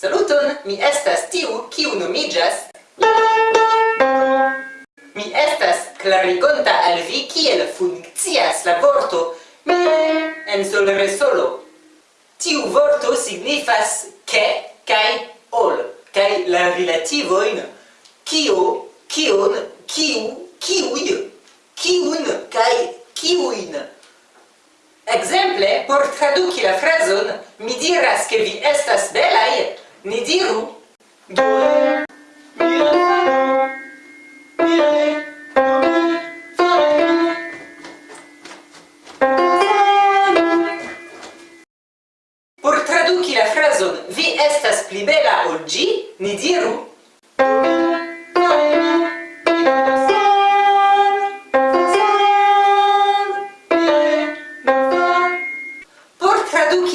Saluton, mi estas tiu, kiu nomiĝas... Mi estas clarigonta al vi kiel funkcias la vorto en solresolo. Tiu vorto signifas ke kaj ol, kaj la relativoin kio, kion, kiu, kiuj, kiun kaj kiujn. Exemple, por traduki la frazon, mi diras ke vi estas belaj, Ni diru. Due Por traduci la frazon vi estas pli bela ol ĝi, ni diru.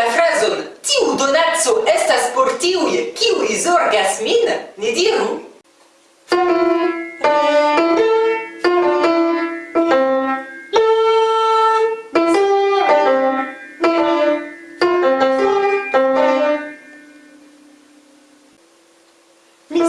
la frazon tiu donaco estas por tiuj kiuj zorgas min ni diru. Mi